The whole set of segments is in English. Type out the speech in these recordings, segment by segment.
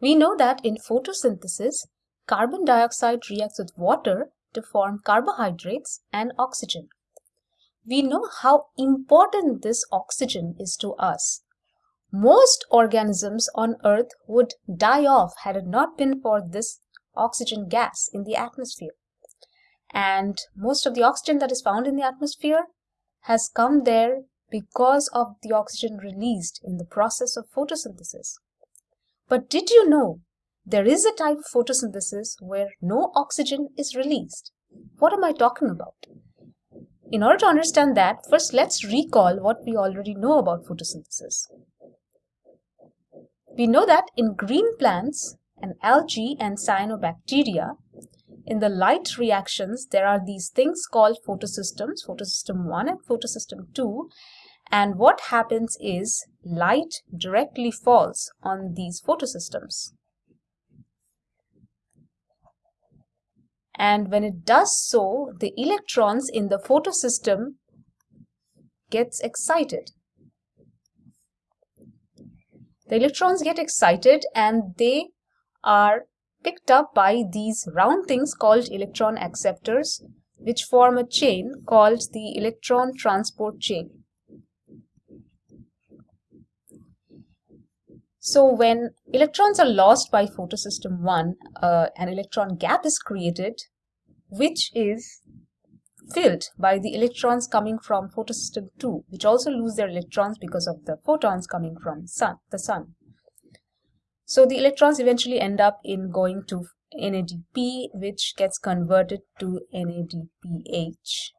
We know that in photosynthesis, carbon dioxide reacts with water to form carbohydrates and oxygen. We know how important this oxygen is to us. Most organisms on Earth would die off had it not been for this oxygen gas in the atmosphere. And most of the oxygen that is found in the atmosphere has come there because of the oxygen released in the process of photosynthesis. But did you know there is a type of photosynthesis where no oxygen is released? What am I talking about? In order to understand that, first let's recall what we already know about photosynthesis. We know that in green plants and algae and cyanobacteria, in the light reactions, there are these things called photosystems, photosystem 1 and photosystem 2. And what happens is light directly falls on these photosystems. And when it does so, the electrons in the photosystem gets excited. The electrons get excited and they are picked up by these round things called electron acceptors, which form a chain called the electron transport chain. So when electrons are lost by photosystem 1, uh, an electron gap is created, which is filled by the electrons coming from photosystem 2, which also lose their electrons because of the photons coming from sun, the sun. So the electrons eventually end up in going to NADP, which gets converted to NADPH.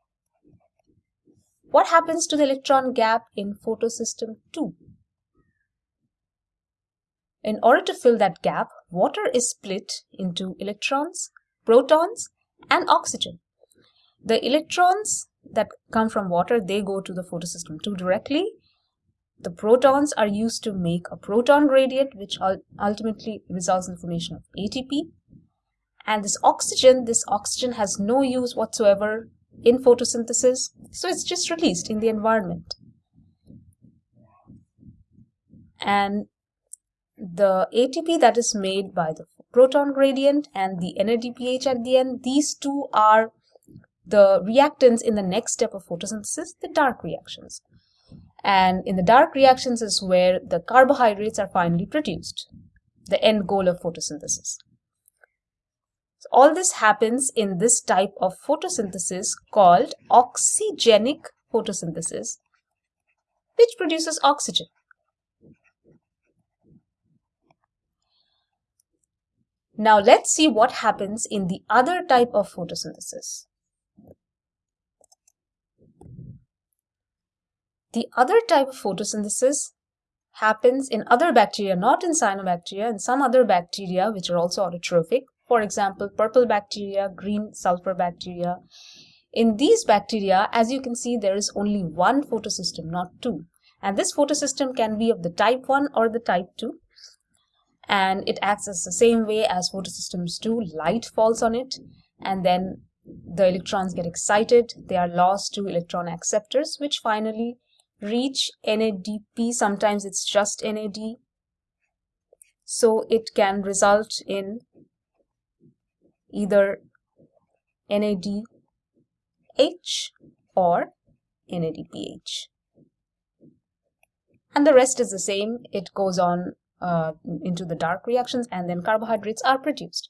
What happens to the electron gap in photosystem 2? In order to fill that gap, water is split into electrons, protons, and oxygen. The electrons that come from water, they go to the photosystem 2 directly, the protons are used to make a proton gradient, which ultimately results in the formation of ATP. And this oxygen, this oxygen has no use whatsoever in photosynthesis, so it's just released in the environment. And the ATP that is made by the proton gradient and the NADPH at the end, these two are the reactants in the next step of photosynthesis, the dark reactions. And in the dark reactions is where the carbohydrates are finally produced, the end goal of photosynthesis. So all this happens in this type of photosynthesis called oxygenic photosynthesis, which produces oxygen. Now let's see what happens in the other type of photosynthesis. The other type of photosynthesis happens in other bacteria, not in cyanobacteria, and some other bacteria which are also autotrophic. For example, purple bacteria, green sulfur bacteria. In these bacteria, as you can see, there is only one photosystem, not two. And this photosystem can be of the type 1 or the type 2. And it acts the same way as photosystems do. Light falls on it and then the electrons get excited. They are lost to electron acceptors, which finally reach NADP. Sometimes it's just NAD. So it can result in either NADH or NADPH. And the rest is the same. It goes on uh, into the dark reactions and then carbohydrates are produced.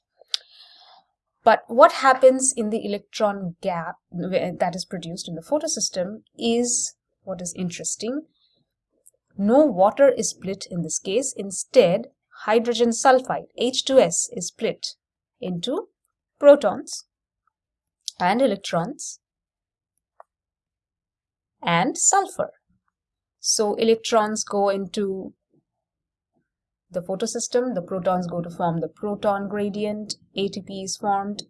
But what happens in the electron gap that is produced in the photosystem is what is interesting. No water is split in this case. Instead, hydrogen sulfide, H2S, is split into protons and electrons and sulfur. So electrons go into the photosystem, the protons go to form the proton gradient, ATP is formed,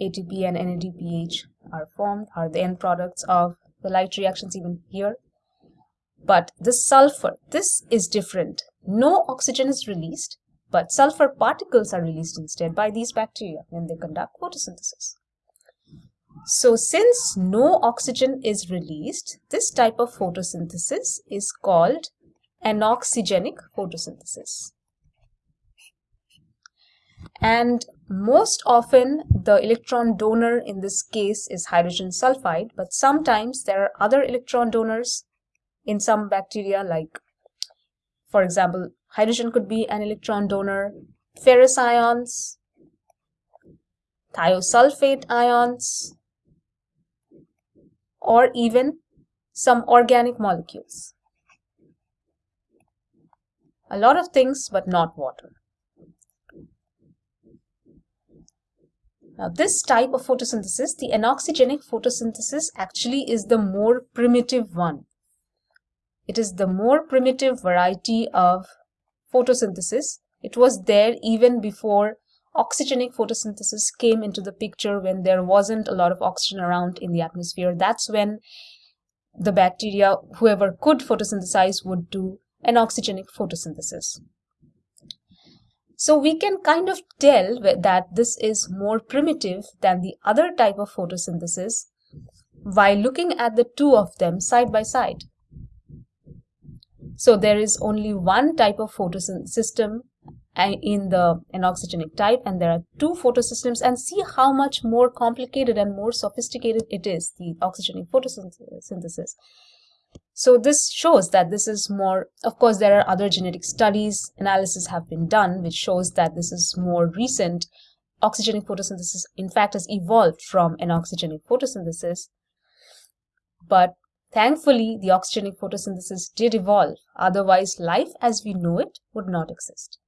ATP and NADPH are formed, are the end products of the light reactions even here. But the sulfur, this is different. No oxygen is released, but sulfur particles are released instead by these bacteria when they conduct photosynthesis. So since no oxygen is released, this type of photosynthesis is called anoxygenic photosynthesis. And most often the electron donor in this case is hydrogen sulfide, but sometimes there are other electron donors in some bacteria like, for example, hydrogen could be an electron donor, ferrous ions, thiosulfate ions, or even some organic molecules. A lot of things, but not water. Now this type of photosynthesis, the anoxygenic photosynthesis actually is the more primitive one. It is the more primitive variety of photosynthesis. It was there even before oxygenic photosynthesis came into the picture when there wasn't a lot of oxygen around in the atmosphere. That's when the bacteria, whoever could photosynthesize, would do anoxygenic photosynthesis. So we can kind of tell that this is more primitive than the other type of photosynthesis by looking at the two of them side by side. So there is only one type of photosystem in the anoxygenic type and there are two photosystems and see how much more complicated and more sophisticated it is, the oxygenic photosynthesis. So this shows that this is more, of course, there are other genetic studies, analysis have been done, which shows that this is more recent. Oxygenic photosynthesis, in fact, has evolved from anoxygenic photosynthesis. But thankfully, the oxygenic photosynthesis did evolve. Otherwise, life as we know it would not exist.